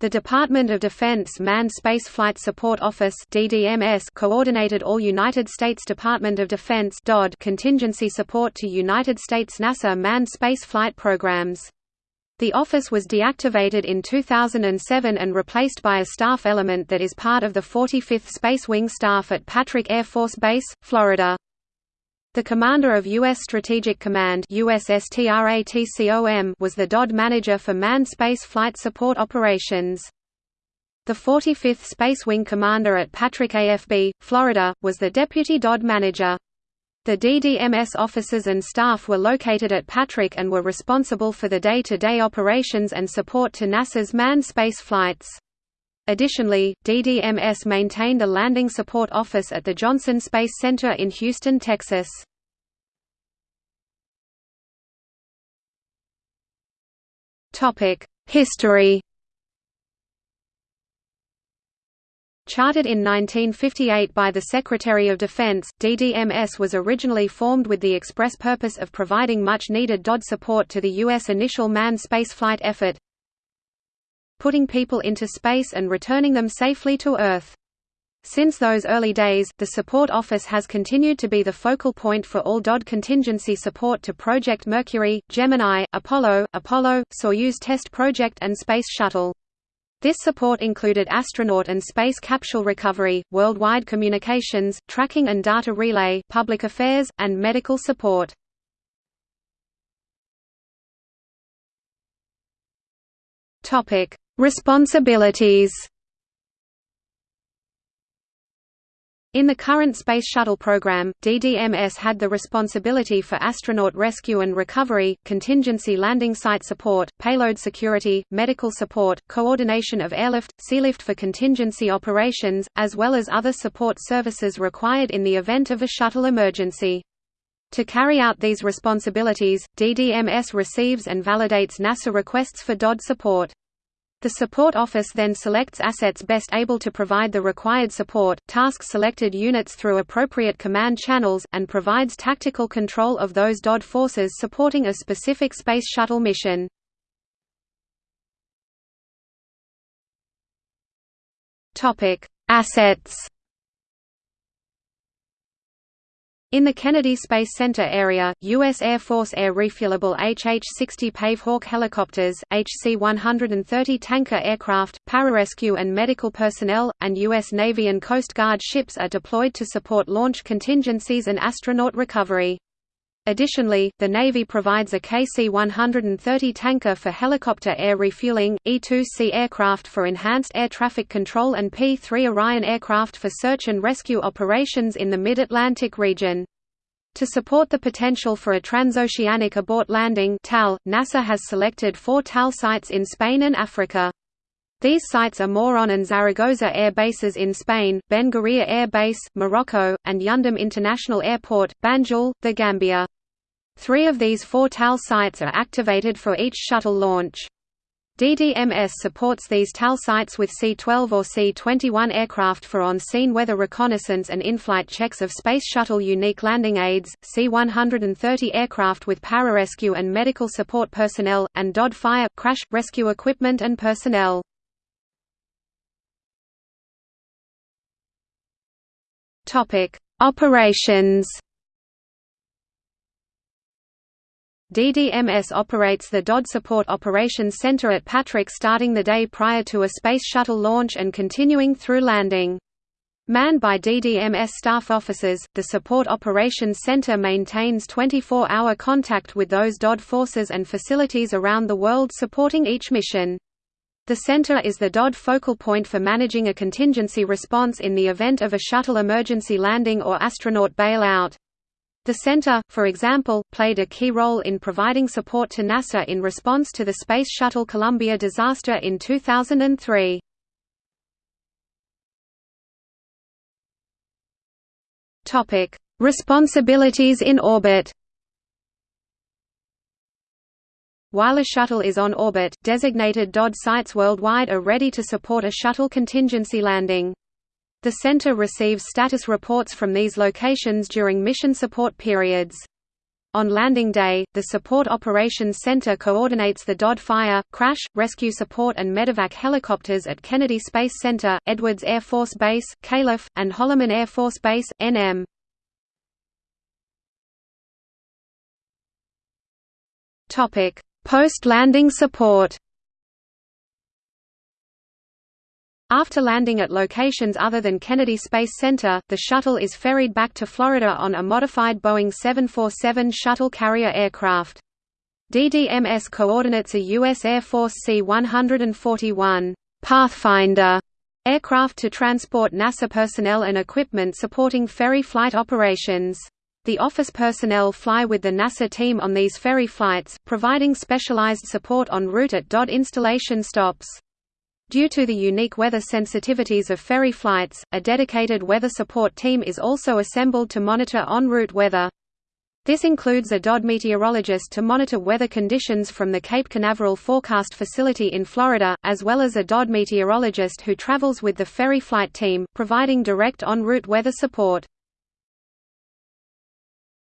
The Department of Defense Manned Space Flight Support Office (DDMS) coordinated all United States Department of Defense (DoD) contingency support to United States NASA manned space flight programs. The office was deactivated in 2007 and replaced by a staff element that is part of the 45th Space Wing staff at Patrick Air Force Base, Florida. The commander of U.S. Strategic Command was the DOD manager for manned space flight support operations. The 45th Space Wing commander at Patrick AFB, Florida, was the deputy DOD manager. The DDMS officers and staff were located at Patrick and were responsible for the day-to-day -day operations and support to NASA's manned space flights. Additionally, DDMS maintained a landing support office at the Johnson Space Center in Houston, Texas. History Chartered in 1958 by the Secretary of Defense, DDMS was originally formed with the express purpose of providing much-needed DOD support to the U.S. initial manned spaceflight effort, putting people into space and returning them safely to Earth. Since those early days, the Support Office has continued to be the focal point for all DOD contingency support to Project Mercury, Gemini, Apollo, Apollo, Soyuz test project and Space Shuttle. This support included astronaut and space capsule recovery, worldwide communications, tracking and data relay, public affairs, and medical support. Responsibilities In the current Space Shuttle program, DDMS had the responsibility for astronaut rescue and recovery, contingency landing site support, payload security, medical support, coordination of airlift, sealift for contingency operations, as well as other support services required in the event of a shuttle emergency. To carry out these responsibilities, DDMS receives and validates NASA requests for DOD support. The support office then selects assets best able to provide the required support, tasks selected units through appropriate command channels, and provides tactical control of those DOD forces supporting a specific Space Shuttle mission. Assets In the Kennedy Space Center area, U.S. Air Force air refuelable HH-60 Pavehawk helicopters, HC-130 tanker aircraft, pararescue and medical personnel, and U.S. Navy and Coast Guard ships are deployed to support launch contingencies and astronaut recovery. Additionally, the Navy provides a KC-130 tanker for helicopter air refueling, E-2C aircraft for enhanced air traffic control and P-3 Orion aircraft for search and rescue operations in the Mid-Atlantic region. To support the potential for a transoceanic abort landing TAL, NASA has selected four TAL sites in Spain and Africa. These sites are Moron and Zaragoza air bases in Spain, Ben Guerir Air Base, Morocco, and Yundum International Airport, Banjul, The Gambia. Three of these four TAL sites are activated for each shuttle launch. DDMS supports these TAL sites with C-12 or C-21 aircraft for on-scene weather reconnaissance and in-flight checks of Space Shuttle unique landing aids, C-130 aircraft with pararescue and medical support personnel, and DOD fire, crash, rescue equipment and personnel. Operations DDMS operates the DOD Support Operations Center at Patrick starting the day prior to a Space Shuttle launch and continuing through landing. Manned by DDMS staff officers, the Support Operations Center maintains 24-hour contact with those DOD forces and facilities around the world supporting each mission. The center is the DOD focal point for managing a contingency response in the event of a shuttle emergency landing or astronaut bailout. The center, for example, played a key role in providing support to NASA in response to the Space Shuttle Columbia disaster in 2003. Topic: Responsibilities in orbit. While a shuttle is on orbit, designated DOD sites worldwide are ready to support a shuttle contingency landing. The center receives status reports from these locations during mission support periods. On landing day, the Support Operations Center coordinates the DOD fire, crash, rescue support and medevac helicopters at Kennedy Space Center, Edwards Air Force Base, Calif., and Holloman Air Force Base, NM. Post-landing support After landing at locations other than Kennedy Space Center, the shuttle is ferried back to Florida on a modified Boeing 747 shuttle carrier aircraft. DDMS coordinates a U.S. Air Force C-141 Pathfinder aircraft to transport NASA personnel and equipment supporting ferry flight operations. The office personnel fly with the NASA team on these ferry flights, providing specialized support en route at DOD installation stops. Due to the unique weather sensitivities of ferry flights, a dedicated weather support team is also assembled to monitor en route weather. This includes a DOD meteorologist to monitor weather conditions from the Cape Canaveral Forecast Facility in Florida, as well as a DOD meteorologist who travels with the ferry flight team, providing direct en route weather support.